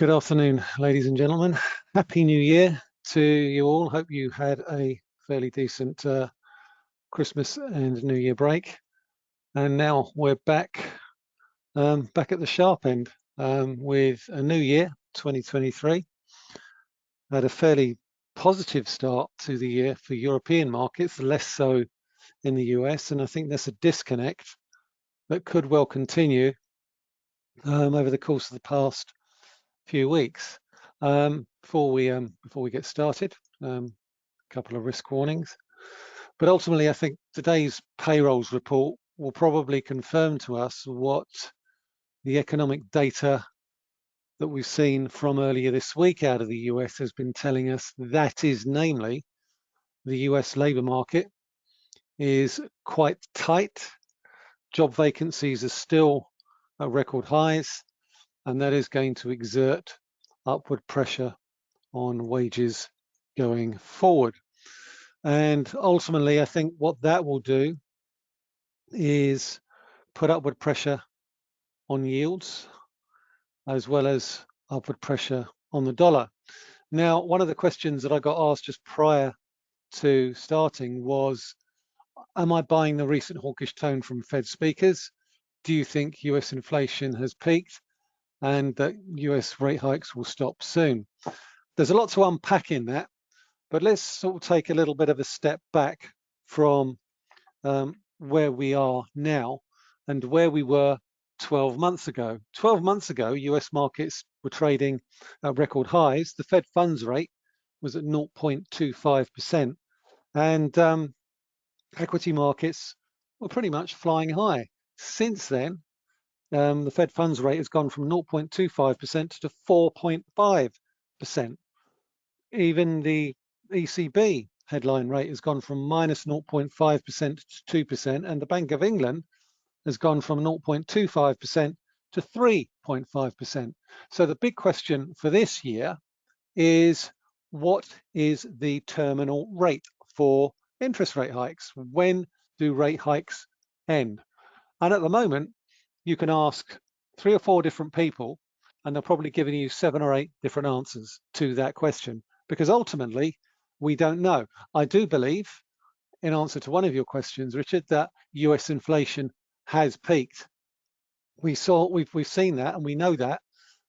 Good afternoon, ladies and gentlemen. Happy New Year to you all. Hope you had a fairly decent uh, Christmas and New Year break. And now we're back, um, back at the sharp end um, with a new year, 2023. Had a fairly positive start to the year for European markets, less so in the US. And I think there's a disconnect that could well continue um, over the course of the past few weeks. Um, before we um, before we get started, um, a couple of risk warnings. But ultimately, I think today's payrolls report will probably confirm to us what the economic data that we've seen from earlier this week out of the US has been telling us. That is namely, the US labour market is quite tight. Job vacancies are still at record highs and that is going to exert upward pressure on wages going forward. And ultimately, I think what that will do is put upward pressure on yields as well as upward pressure on the dollar. Now, one of the questions that I got asked just prior to starting was, am I buying the recent hawkish tone from Fed speakers? Do you think US inflation has peaked? And that US rate hikes will stop soon. There's a lot to unpack in that, but let's sort of take a little bit of a step back from um, where we are now and where we were 12 months ago. 12 months ago, US markets were trading at record highs. The Fed funds rate was at 0.25%, and um, equity markets were pretty much flying high. Since then, um, the Fed funds rate has gone from 0.25% to 4.5%. Even the ECB headline rate has gone from minus 0.5% to 2%, and the Bank of England has gone from 0.25% to 3.5%. So the big question for this year is what is the terminal rate for interest rate hikes? When do rate hikes end? And at the moment, you can ask three or four different people and they're probably giving you seven or eight different answers to that question because ultimately we don't know. I do believe in answer to one of your questions, Richard, that US inflation has peaked. We saw, we've, we've seen that and we know that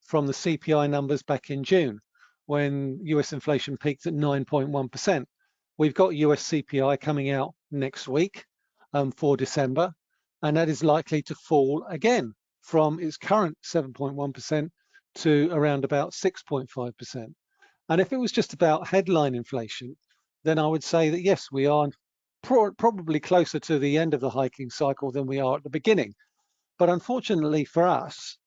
from the CPI numbers back in June when US inflation peaked at 9.1%. We've got US CPI coming out next week um, for December and that is likely to fall again from its current 7.1% to around about 6.5%. And if it was just about headline inflation, then I would say that yes, we are pro probably closer to the end of the hiking cycle than we are at the beginning. But unfortunately for us,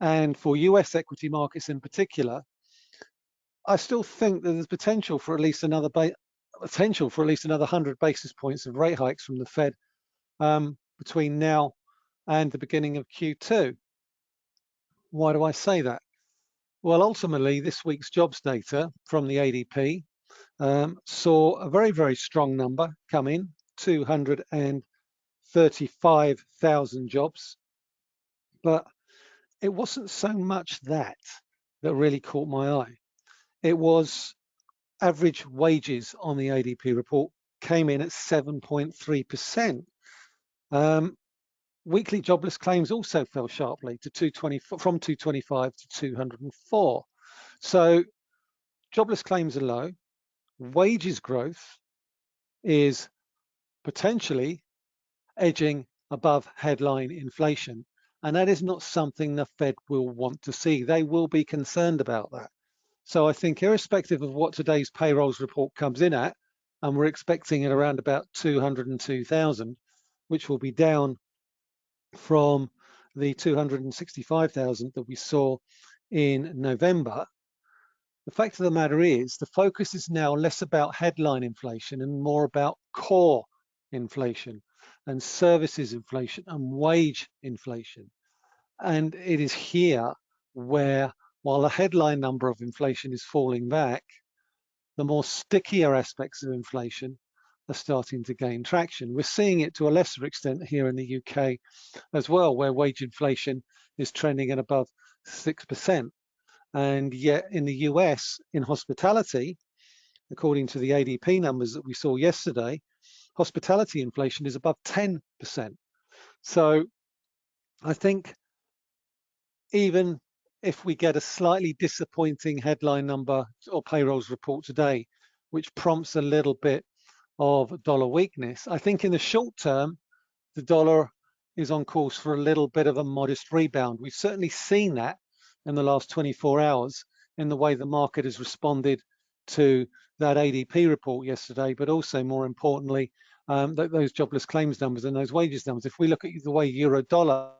and for US equity markets in particular, I still think that there's potential for at least another potential for at least another 100 basis points of rate hikes from the Fed um, between now and the beginning of Q2. Why do I say that? Well, ultimately, this week's jobs data from the ADP um, saw a very, very strong number come in, 235,000 jobs. But it wasn't so much that that really caught my eye. It was average wages on the ADP report came in at 7.3%. Um, weekly jobless claims also fell sharply to 220 from 225 to 204. So jobless claims are low. Wages growth is potentially edging above headline inflation. And that is not something the Fed will want to see. They will be concerned about that. So I think irrespective of what today's payrolls report comes in at, and we're expecting it around about 202,000, which will be down from the 265,000 that we saw in November. The fact of the matter is the focus is now less about headline inflation and more about core inflation and services inflation and wage inflation. And it is here where, while the headline number of inflation is falling back, the more stickier aspects of inflation are starting to gain traction. We're seeing it to a lesser extent here in the UK as well, where wage inflation is trending at above 6%. And yet in the US, in hospitality, according to the ADP numbers that we saw yesterday, hospitality inflation is above 10%. So I think even if we get a slightly disappointing headline number or payrolls report today, which prompts a little bit of dollar weakness, I think in the short term, the dollar is on course for a little bit of a modest rebound. We've certainly seen that in the last 24 hours in the way the market has responded to that ADP report yesterday, but also more importantly, um, th those jobless claims numbers and those wages numbers. If we look at the way euro dollar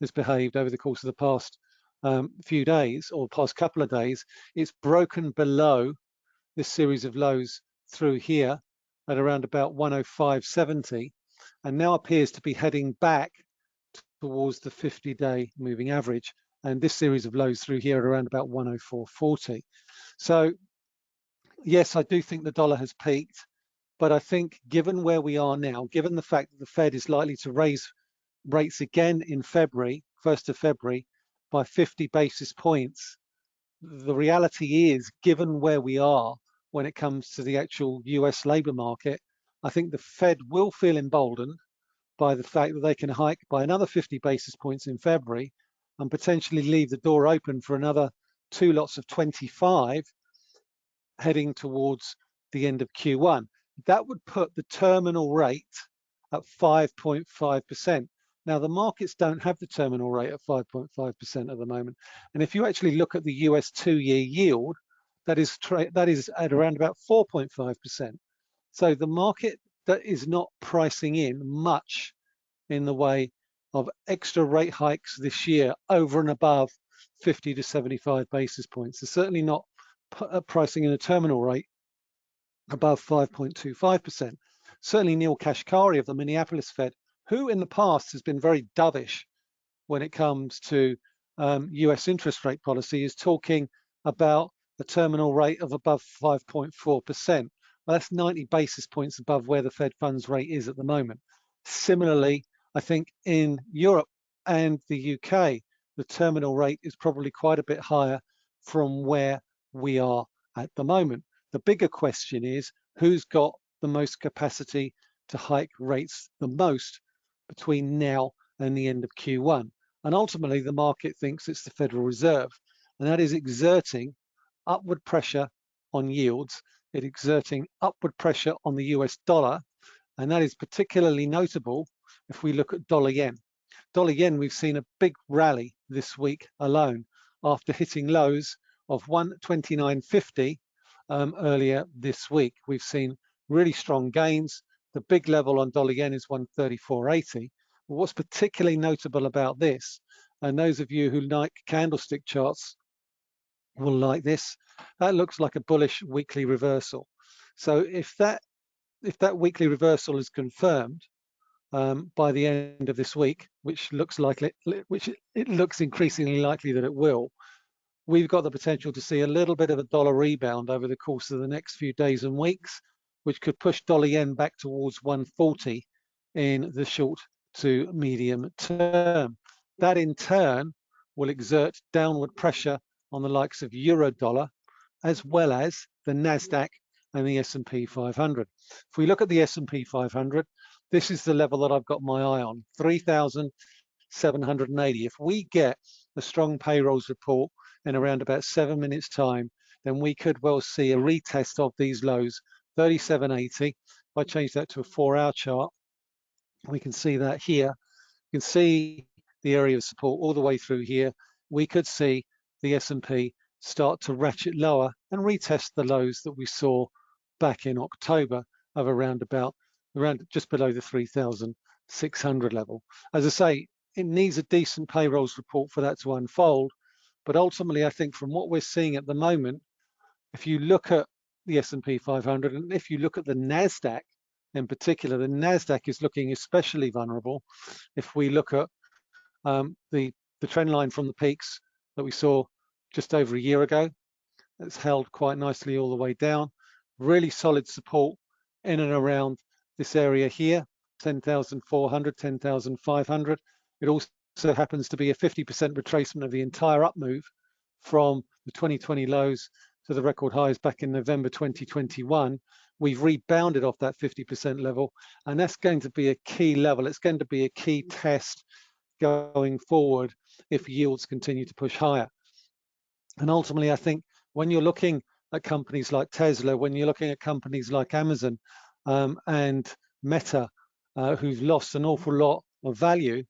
has behaved over the course of the past um, few days or past couple of days, it's broken below this series of lows through here at around about 105.70 and now appears to be heading back towards the 50-day moving average and this series of lows through here at around about 104.40. So yes, I do think the dollar has peaked, but I think given where we are now, given the fact that the Fed is likely to raise rates again in February, 1st of February, by 50 basis points, the reality is, given where we are when it comes to the actual US labor market, I think the Fed will feel emboldened by the fact that they can hike by another 50 basis points in February and potentially leave the door open for another two lots of 25 heading towards the end of Q1. That would put the terminal rate at 5.5%. Now, the markets don't have the terminal rate at 5.5% at the moment. And if you actually look at the US two-year yield, that is, that is at around about 4.5%. So the market that is not pricing in much in the way of extra rate hikes this year over and above 50 to 75 basis points. They're certainly not uh, pricing in a terminal rate above 5.25%. Certainly Neel Kashkari of the Minneapolis Fed who in the past has been very dovish when it comes to um, US interest rate policy, is talking about a terminal rate of above 5.4%. Well, that's 90 basis points above where the Fed funds rate is at the moment. Similarly, I think in Europe and the UK, the terminal rate is probably quite a bit higher from where we are at the moment. The bigger question is who's got the most capacity to hike rates the most between now and the end of Q1. And ultimately, the market thinks it's the Federal Reserve, and that is exerting upward pressure on yields, it exerting upward pressure on the US dollar, and that is particularly notable if we look at dollar yen. Dollar yen, we've seen a big rally this week alone after hitting lows of 129.50 um, earlier this week. We've seen really strong gains the big level on dollar yen is 134.80. What's particularly notable about this, and those of you who like candlestick charts will like this, that looks like a bullish weekly reversal. So if that if that weekly reversal is confirmed um, by the end of this week, which looks likely, which it looks increasingly likely that it will, we've got the potential to see a little bit of a dollar rebound over the course of the next few days and weeks which could push dollar yen back towards 140 in the short to medium term. That in turn will exert downward pressure on the likes of euro dollar, as well as the NASDAQ and the S&P 500. If we look at the S&P 500, this is the level that I've got my eye on, 3,780. If we get a strong payrolls report in around about seven minutes time, then we could well see a retest of these lows 3780. If I change that to a four hour chart, we can see that here. You can see the area of support all the way through here. We could see the S&P start to ratchet lower and retest the lows that we saw back in October of around about around just below the 3,600 level. As I say, it needs a decent payrolls report for that to unfold. But ultimately, I think from what we're seeing at the moment, if you look at the S&P 500. And if you look at the NASDAQ in particular, the NASDAQ is looking especially vulnerable. If we look at um, the, the trend line from the peaks that we saw just over a year ago, it's held quite nicely all the way down. Really solid support in and around this area here, 10,400, 10,500. It also happens to be a 50% retracement of the entire up move from the 2020 lows to the record highs back in November 2021. We've rebounded off that 50% level, and that's going to be a key level. It's going to be a key test going forward if yields continue to push higher. And ultimately, I think when you're looking at companies like Tesla, when you're looking at companies like Amazon um, and Meta, uh, who've lost an awful lot of value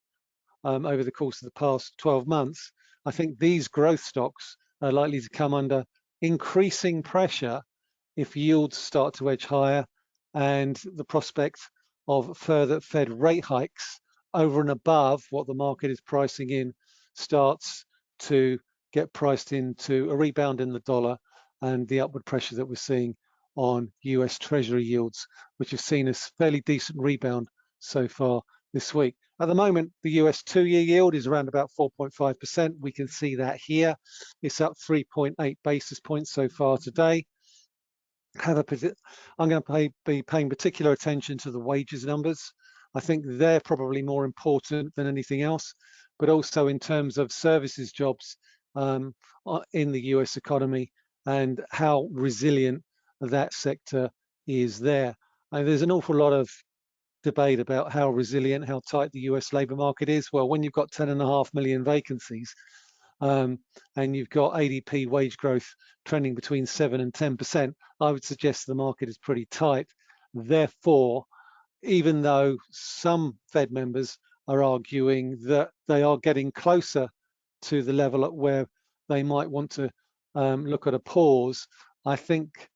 um, over the course of the past 12 months, I think these growth stocks are likely to come under increasing pressure if yields start to edge higher and the prospect of further Fed rate hikes over and above what the market is pricing in starts to get priced into a rebound in the dollar and the upward pressure that we're seeing on US Treasury yields, which have seen a fairly decent rebound so far this week. At the moment, the US two-year yield is around about 4.5%. We can see that here. It's up 3.8 basis points so far today. Have a, I'm going to pay, be paying particular attention to the wages numbers. I think they're probably more important than anything else, but also in terms of services jobs um, uh, in the US economy and how resilient that sector is there. And there's an awful lot of debate about how resilient, how tight the US labour market is. Well, when you've got 10 and a half million vacancies um, and you've got ADP wage growth trending between 7 and 10%, I would suggest the market is pretty tight. Therefore, even though some Fed members are arguing that they are getting closer to the level at where they might want to um, look at a pause, I think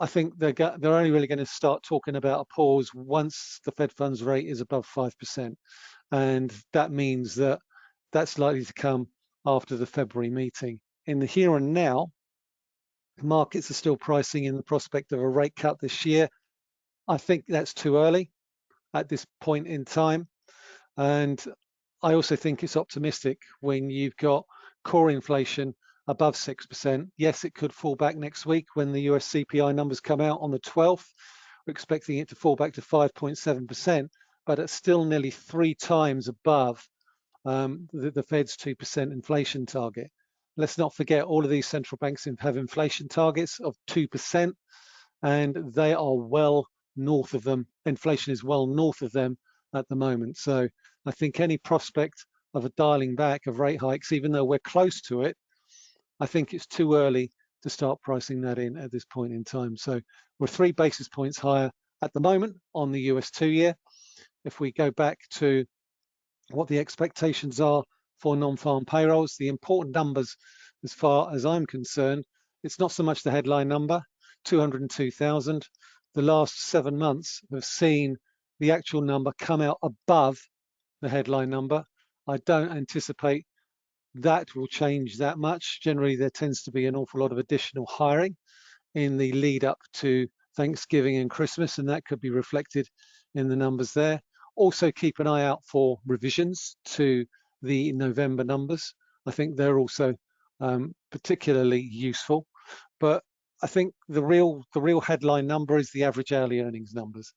I think they're they're only really going to start talking about a pause once the Fed funds rate is above five percent, and that means that that's likely to come after the February meeting. In the here and now, markets are still pricing in the prospect of a rate cut this year. I think that's too early at this point in time, and I also think it's optimistic when you've got core inflation above 6%. Yes, it could fall back next week when the US CPI numbers come out on the 12th. We're expecting it to fall back to 5.7%, but it's still nearly three times above um, the, the Fed's 2% inflation target. Let's not forget all of these central banks have inflation targets of 2%, and they are well north of them. Inflation is well north of them at the moment. So I think any prospect of a dialing back of rate hikes, even though we're close to it, I think it's too early to start pricing that in at this point in time. So we're three basis points higher at the moment on the US two year. If we go back to what the expectations are for non-farm payrolls, the important numbers as far as I'm concerned, it's not so much the headline number, 202,000. The last seven months have seen the actual number come out above the headline number. I don't anticipate that will change that much. Generally, there tends to be an awful lot of additional hiring in the lead up to Thanksgiving and Christmas, and that could be reflected in the numbers there. Also keep an eye out for revisions to the November numbers. I think they're also um, particularly useful, but I think the real the real headline number is the average hourly earnings numbers.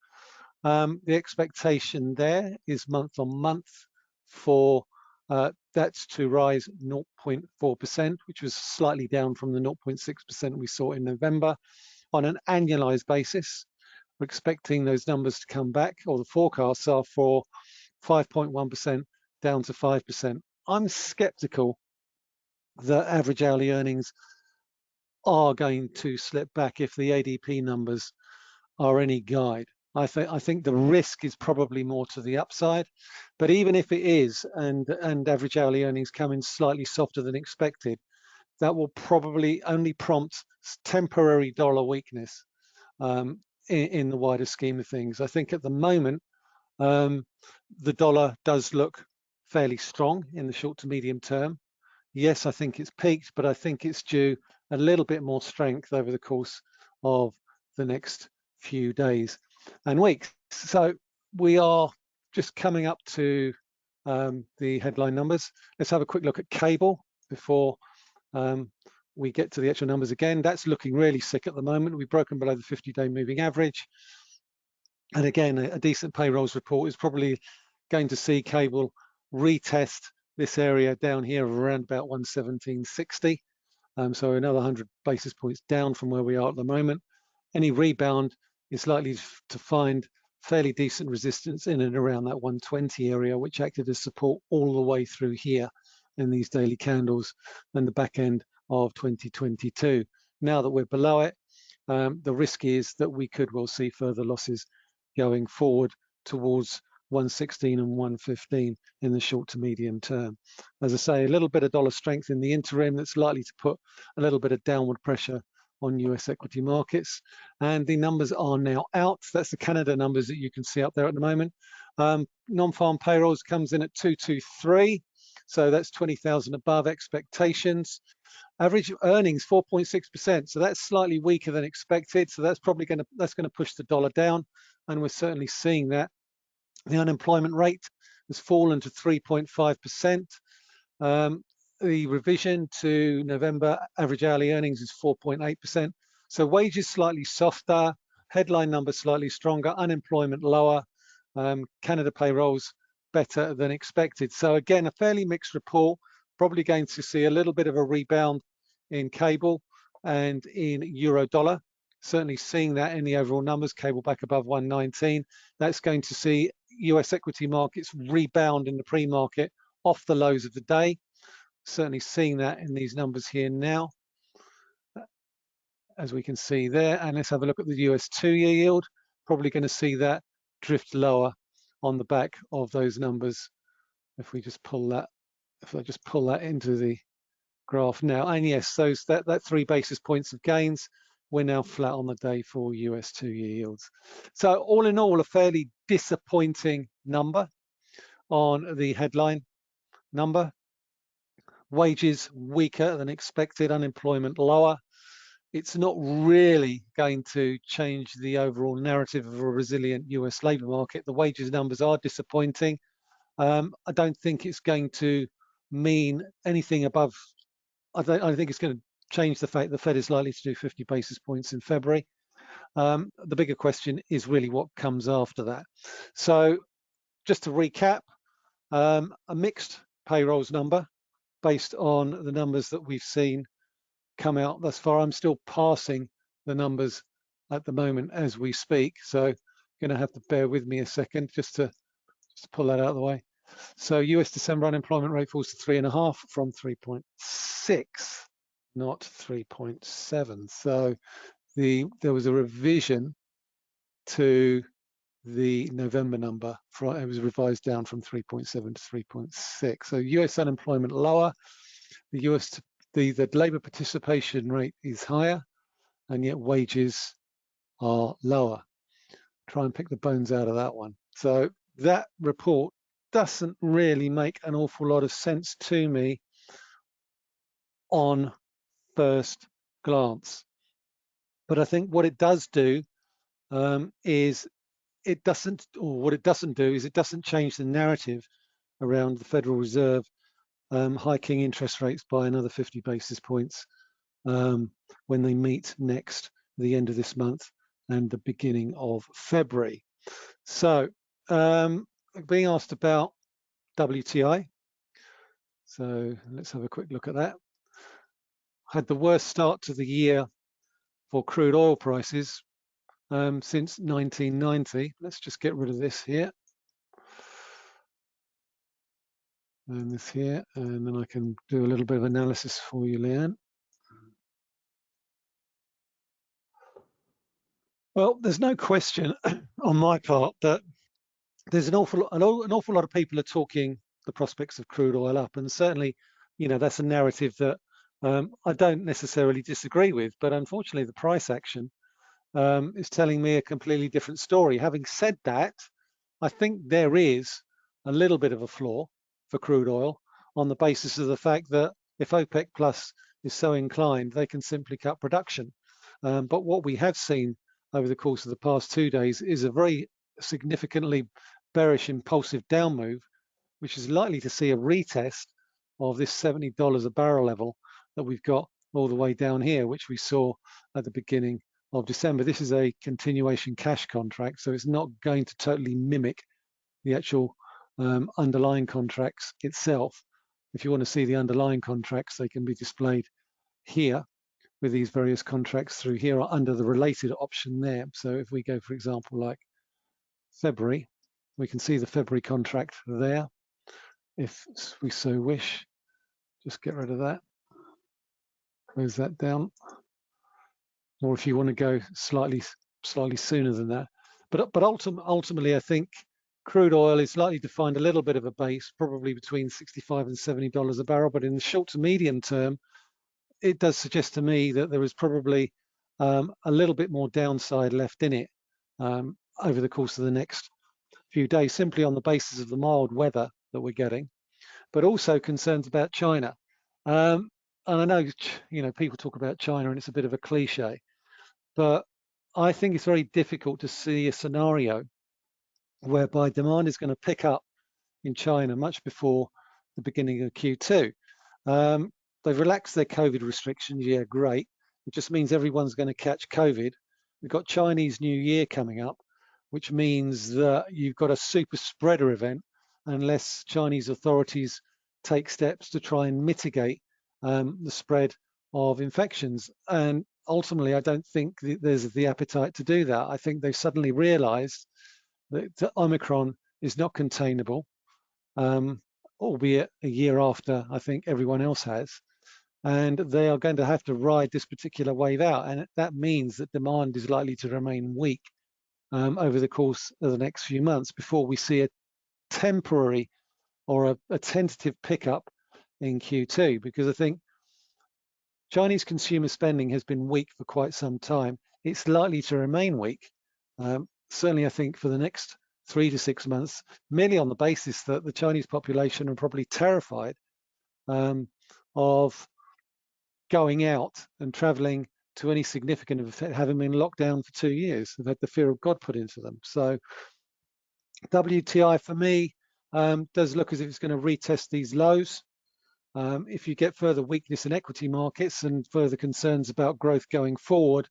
Um, the expectation there is month on month for uh, that's to rise 0.4%, which was slightly down from the 0.6% we saw in November. On an annualized basis, we're expecting those numbers to come back, or the forecasts are for 5.1% down to 5%. I'm skeptical that average hourly earnings are going to slip back if the ADP numbers are any guide. I think I think the risk is probably more to the upside, but even if it is, and and average hourly earnings come in slightly softer than expected, that will probably only prompt temporary dollar weakness um, in, in, the wider scheme of things. I think at the moment, um, the dollar does look fairly strong in the short to medium term. Yes, I think it's peaked, but I think it's due a little bit more strength over the course of the next few days and weeks. So we are just coming up to um, the headline numbers. Let's have a quick look at cable before um, we get to the actual numbers again. That's looking really sick at the moment. We've broken below the 50-day moving average. And again, a, a decent payrolls report is probably going to see cable retest this area down here of around about 117.60. Um, so another 100 basis points down from where we are at the moment. Any rebound is likely to find fairly decent resistance in and around that 120 area, which acted as support all the way through here in these daily candles and the back end of 2022. Now that we're below it, um, the risk is that we could well see further losses going forward towards 116 and 115 in the short to medium term. As I say, a little bit of dollar strength in the interim that's likely to put a little bit of downward pressure on US equity markets. And the numbers are now out. That's the Canada numbers that you can see up there at the moment. Um, Non-farm payrolls comes in at 223. So that's 20,000 above expectations. Average earnings 4.6%. So that's slightly weaker than expected. So that's probably going to that's going to push the dollar down, and we're certainly seeing that. The unemployment rate has fallen to 3.5%. Um, the revision to November average hourly earnings is 4.8%. So wages slightly softer, headline numbers slightly stronger, unemployment lower, um, Canada payrolls better than expected. So again, a fairly mixed report, probably going to see a little bit of a rebound in cable and in euro dollar. Certainly seeing that in the overall numbers, cable back above 119. That's going to see US equity markets rebound in the pre-market off the lows of the day. Certainly seeing that in these numbers here now, as we can see there. And let's have a look at the US two-year yield. Probably going to see that drift lower on the back of those numbers. If we just pull that, if I just pull that into the graph now, and yes, those that that three basis points of gains, we're now flat on the day for US two-year yields. So all in all, a fairly disappointing number on the headline number. Wages weaker than expected, unemployment lower, it's not really going to change the overall narrative of a resilient US labour market. The wages numbers are disappointing. Um, I don't think it's going to mean anything above, I, don't, I think it's going to change the fact the Fed is likely to do 50 basis points in February. Um, the bigger question is really what comes after that. So just to recap, um, a mixed payrolls number based on the numbers that we've seen come out thus far. I'm still passing the numbers at the moment as we speak. So you're going to have to bear with me a second just to just to pull that out of the way. So US December unemployment rate falls to three and a half from 3.6, not 3.7. So the there was a revision to the November number. It was revised down from 3.7 to 3.6. So US unemployment lower. The US the, the labour participation rate is higher and yet wages are lower. Try and pick the bones out of that one. So that report doesn't really make an awful lot of sense to me on first glance. But I think what it does do um, is it doesn't, or what it doesn't do is it doesn't change the narrative around the Federal Reserve um, hiking interest rates by another 50 basis points um, when they meet next the end of this month and the beginning of February. So um, being asked about WTI. So let's have a quick look at that. Had the worst start to the year for crude oil prices um, since 1990. Let's just get rid of this here. and this here, and then I can do a little bit of analysis for you, Leanne. Well, there's no question on my part that there's an awful, an, an awful lot of people are talking the prospects of crude oil up, and certainly, you know, that's a narrative that um, I don't necessarily disagree with, but unfortunately, the price action um, is telling me a completely different story. Having said that, I think there is a little bit of a flaw for crude oil on the basis of the fact that if OPEC Plus is so inclined, they can simply cut production. Um, but what we have seen over the course of the past two days is a very significantly bearish impulsive down move, which is likely to see a retest of this $70 a barrel level that we've got all the way down here, which we saw at the beginning of December. This is a continuation cash contract, so it's not going to totally mimic the actual um, underlying contracts itself. if you want to see the underlying contracts, they can be displayed here with these various contracts through here or under the related option there. So if we go, for example, like February, we can see the February contract there. If we so wish, just get rid of that, close that down. Or if you want to go slightly slightly sooner than that. But but ultim ultimately, I think crude oil is likely to find a little bit of a base, probably between 65 and 70 dollars a barrel. But in the short to medium term, it does suggest to me that there is probably um, a little bit more downside left in it um, over the course of the next few days, simply on the basis of the mild weather that we're getting, but also concerns about China. Um, and I know, you know, people talk about China and it's a bit of a cliche, but I think it's very difficult to see a scenario whereby demand is going to pick up in China much before the beginning of Q2. Um, they've relaxed their COVID restrictions, yeah, great. It just means everyone's going to catch COVID. We've got Chinese New Year coming up, which means that you've got a super spreader event unless Chinese authorities take steps to try and mitigate um, the spread of infections. And ultimately, I don't think there's the appetite to do that. I think they've suddenly realized that Omicron is not containable, um, albeit a year after I think everyone else has. And they are going to have to ride this particular wave out. And that means that demand is likely to remain weak um, over the course of the next few months before we see a temporary or a, a tentative pickup in Q2. Because I think Chinese consumer spending has been weak for quite some time. It's likely to remain weak, um, certainly I think for the next three to six months, merely on the basis that the Chinese population are probably terrified um, of going out and traveling to any significant effect, having been locked down for two years. They've had the fear of God put into them. So WTI for me um, does look as if it's going to retest these lows. Um, if you get further weakness in equity markets and further concerns about growth going forward,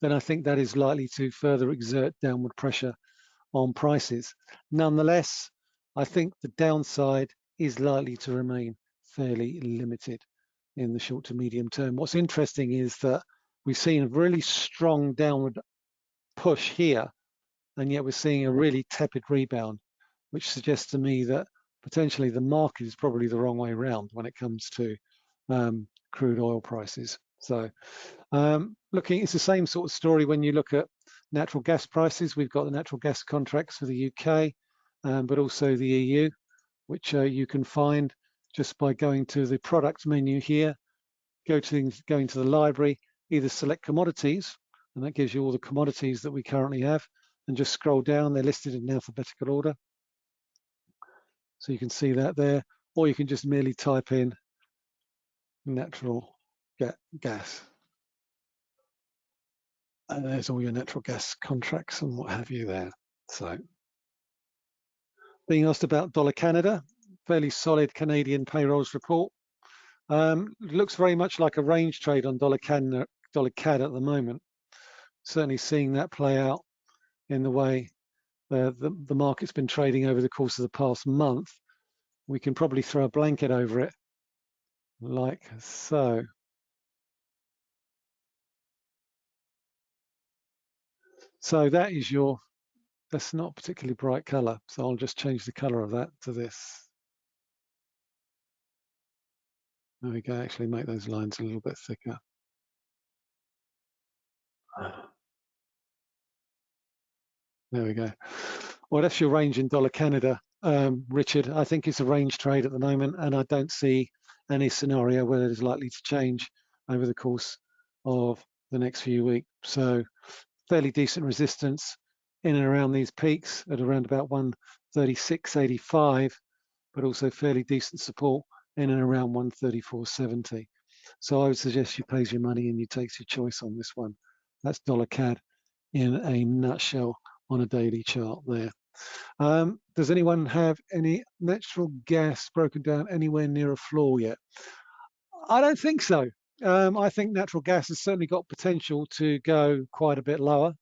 then I think that is likely to further exert downward pressure on prices. Nonetheless, I think the downside is likely to remain fairly limited in the short to medium term. What's interesting is that we've seen a really strong downward push here, and yet we're seeing a really tepid rebound, which suggests to me that potentially the market is probably the wrong way around when it comes to um, crude oil prices. So um, looking, it's the same sort of story when you look at natural gas prices. We've got the natural gas contracts for the UK, um, but also the EU, which uh, you can find just by going to the product menu here, go to going to the library, either select commodities, and that gives you all the commodities that we currently have, and just scroll down, they're listed in alphabetical order. So you can see that there, or you can just merely type in natural gas. And there's all your natural gas contracts and what have you there. So being asked about dollar Canada, fairly solid Canadian payrolls report. Um, looks very much like a range trade on dollar dollar CAD at the moment. Certainly seeing that play out in the way the, the market's been trading over the course of the past month, we can probably throw a blanket over it like so. So that is your, that's not particularly bright color. So I'll just change the color of that to this. There we go, actually make those lines a little bit thicker. Ah. There we go. Well, that's your range in dollar Canada, um, Richard. I think it's a range trade at the moment, and I don't see any scenario where it is likely to change over the course of the next few weeks. So fairly decent resistance in and around these peaks at around about 136.85, but also fairly decent support in and around 134.70. So I would suggest you place your money and you take your choice on this one. That's dollar CAD in a nutshell on a daily chart there. Um, does anyone have any natural gas broken down anywhere near a floor yet? I don't think so. Um, I think natural gas has certainly got potential to go quite a bit lower.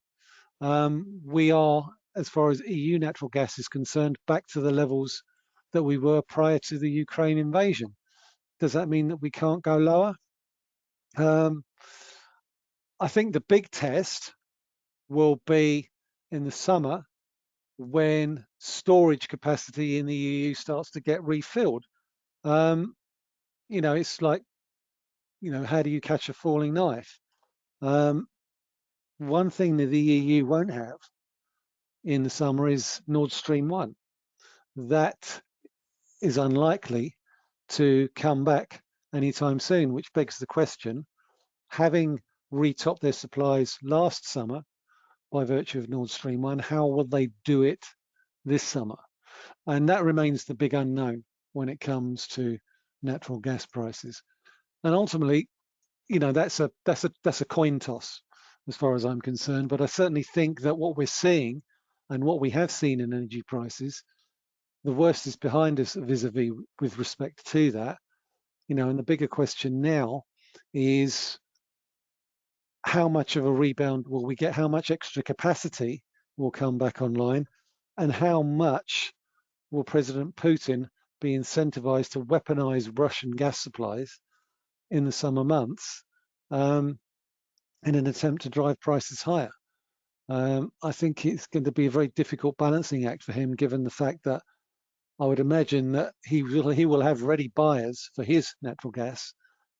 Um, we are, as far as EU natural gas is concerned, back to the levels that we were prior to the Ukraine invasion. Does that mean that we can't go lower? Um, I think the big test will be in the summer when storage capacity in the EU starts to get refilled. Um, you know, it's like, you know, how do you catch a falling knife? Um, one thing that the EU won't have in the summer is Nord Stream 1. That is unlikely to come back anytime soon, which begs the question, having retopped their supplies last summer by virtue of Nord Stream 1, how will they do it this summer? And that remains the big unknown when it comes to natural gas prices. And ultimately, you know, that's a that's a that's a coin toss as far as I'm concerned. But I certainly think that what we're seeing and what we have seen in energy prices, the worst is behind us vis-a-vis -vis with respect to that. You know, and the bigger question now is how much of a rebound will we get? How much extra capacity will come back online? And how much will President Putin be incentivized to weaponize Russian gas supplies in the summer months um, in an attempt to drive prices higher? Um, I think it's going to be a very difficult balancing act for him, given the fact that I would imagine that he will he will have ready buyers for his natural gas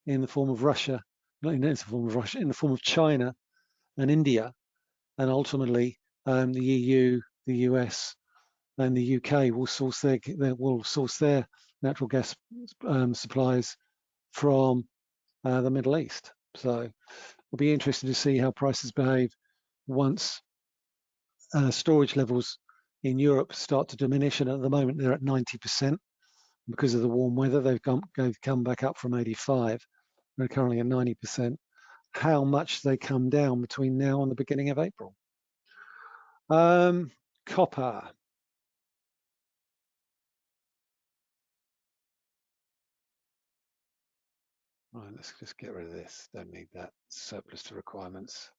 in the form of Russia in the form of Russia, in the form of China and India, and ultimately um, the EU, the US, and the UK will source their, will source their natural gas um, supplies from uh, the Middle East. So it'll be interesting to see how prices behave once uh, storage levels in Europe start to diminish. And at the moment, they're at 90% because of the warm weather. They've come, they've come back up from 85 they're currently at 90%, how much they come down between now and the beginning of April. Um, copper. Right, let's just get rid of this. Don't need that surplus to requirements.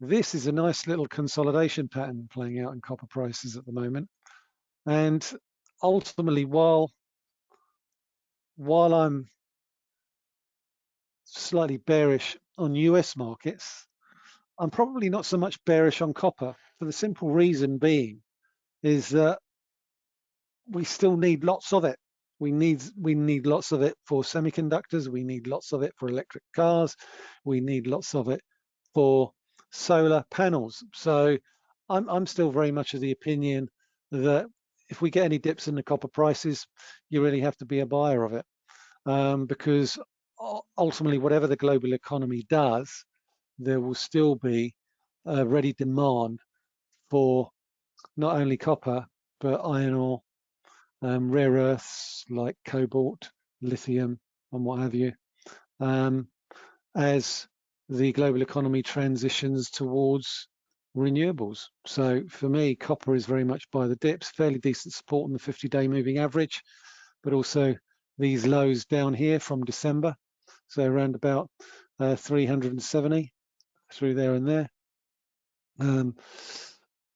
This is a nice little consolidation pattern playing out in copper prices at the moment. And ultimately, while while I'm slightly bearish on US markets. I'm probably not so much bearish on copper for the simple reason being is that we still need lots of it. We need we need lots of it for semiconductors. We need lots of it for electric cars. We need lots of it for solar panels. So I'm I'm still very much of the opinion that if we get any dips in the copper prices, you really have to be a buyer of it um, because ultimately, whatever the global economy does, there will still be a ready demand for not only copper, but iron ore, um, rare earths like cobalt, lithium, and what have you, um, as the global economy transitions towards renewables. So for me, copper is very much buy the dips, fairly decent support on the 50-day moving average, but also these lows down here from December so around about uh, 370 through there and there. Um,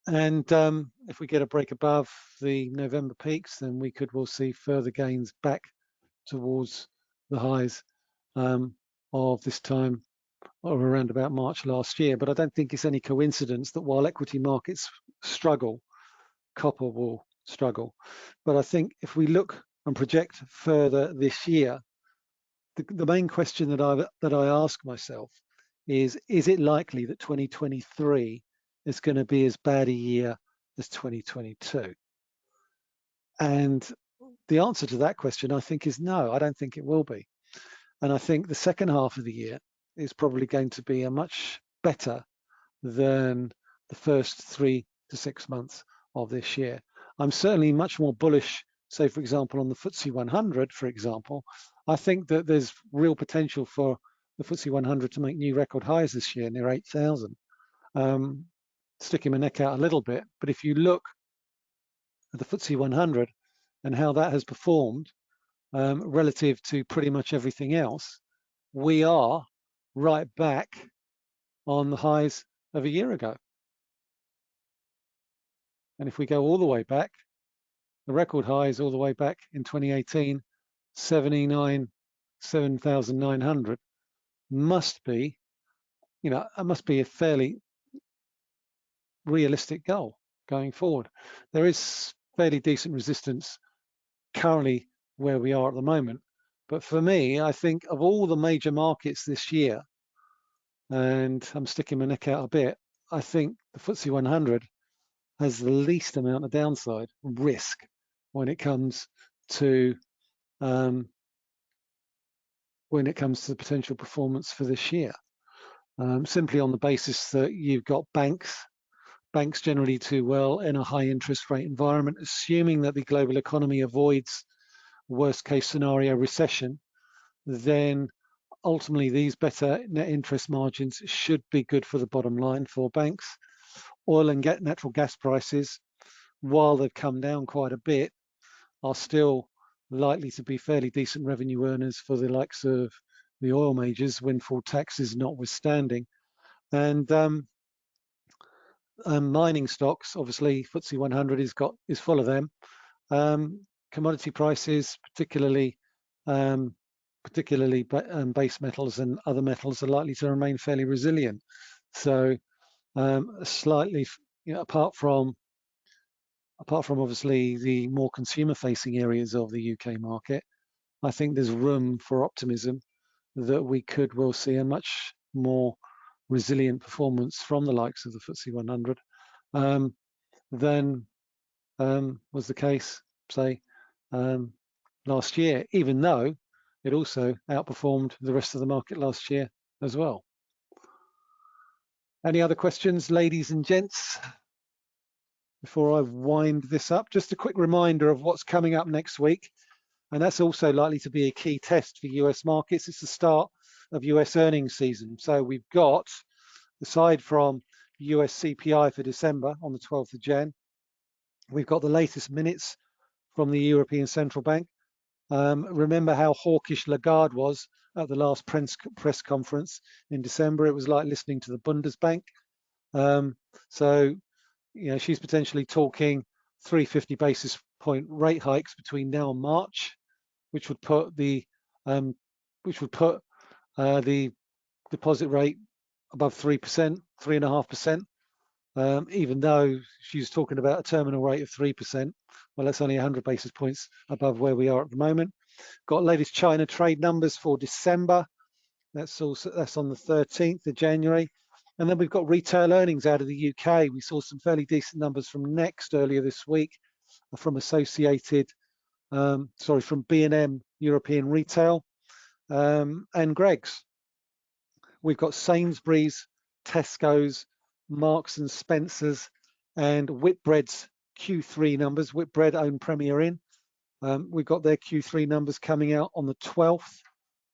and um, if we get a break above the November peaks, then we could well see further gains back towards the highs um, of this time or around about March last year. But I don't think it's any coincidence that while equity markets struggle, copper will struggle. But I think if we look and project further this year, the, the main question that I that I ask myself is: Is it likely that 2023 is going to be as bad a year as 2022? And the answer to that question, I think, is no. I don't think it will be. And I think the second half of the year is probably going to be a much better than the first three to six months of this year. I'm certainly much more bullish, say, for example, on the FTSE 100, for example, I think that there's real potential for the FTSE 100 to make new record highs this year, near 8,000. Um, sticking my neck out a little bit, but if you look at the FTSE 100 and how that has performed um, relative to pretty much everything else, we are right back on the highs of a year ago. And if we go all the way back, the record highs all the way back in 2018 79 7,900 must be, you know, it must be a fairly realistic goal going forward. There is fairly decent resistance currently where we are at the moment. But for me, I think of all the major markets this year, and I'm sticking my neck out a bit, I think the FTSE 100 has the least amount of downside risk when it comes to um, when it comes to the potential performance for this year. Um, simply on the basis that you've got banks, banks generally do well in a high interest rate environment, assuming that the global economy avoids worst case scenario recession, then ultimately these better net interest margins should be good for the bottom line for banks. Oil and natural gas prices, while they've come down quite a bit, are still likely to be fairly decent revenue earners for the likes of the oil majors, windfall taxes notwithstanding. And um, um, mining stocks, obviously FTSE 100 is got is full of them. Um, commodity prices, particularly um, particularly um, base metals and other metals, are likely to remain fairly resilient. So um, slightly, you know, apart from apart from obviously the more consumer-facing areas of the UK market, I think there's room for optimism that we could well see a much more resilient performance from the likes of the FTSE 100 um, than um, was the case, say, um, last year, even though it also outperformed the rest of the market last year as well. Any other questions, ladies and gents? Before I wind this up, just a quick reminder of what's coming up next week. And that's also likely to be a key test for US markets. It's the start of US earnings season. So we've got, aside from US CPI for December on the 12th of Jan, we've got the latest minutes from the European Central Bank. Um, remember how hawkish Lagarde was at the last press, press conference in December. It was like listening to the Bundesbank. Um, so, you know, she's potentially talking 350 basis point rate hikes between now and March, which would put the um, which would put uh, the deposit rate above three percent, three and a half percent um, even though she's talking about a terminal rate of 3%. Well, that's only 100 basis points above where we are at the moment. Got latest China trade numbers for December. That's also that's on the 13th of January. And then we've got retail earnings out of the UK. We saw some fairly decent numbers from Next earlier this week, from Associated, um, sorry, from B&M European Retail um, and Greggs. We've got Sainsbury's, Tesco's, Marks and Spencers and Whitbread's Q3 numbers. Whitbread own Premier Inn. Um, we've got their Q3 numbers coming out on the 12th.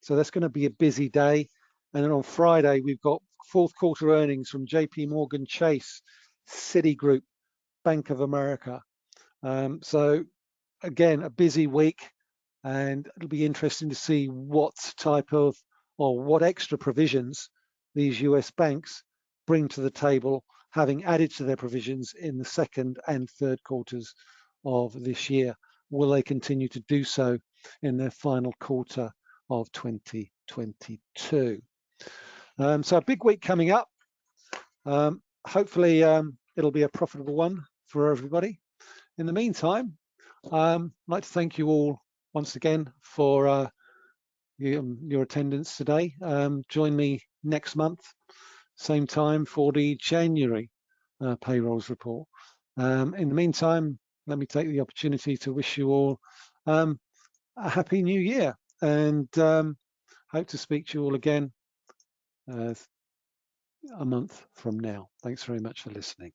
So that's going to be a busy day. And then on Friday, we've got fourth quarter earnings from JP Morgan Chase, Citigroup, Bank of America. Um, so again, a busy week and it'll be interesting to see what type of or what extra provisions these US banks bring to the table, having added to their provisions in the second and third quarters of this year. Will they continue to do so in their final quarter of 2022? Um, so a big week coming up. Um, hopefully um, it'll be a profitable one for everybody. In the meantime, um, I'd like to thank you all once again for uh, your, attendance today. Um, join me next month same time for the January uh, payrolls report. Um, in the meantime, let me take the opportunity to wish you all um, a happy new year and um, hope to speak to you all again Uh, a month from now. Thanks very much for listening.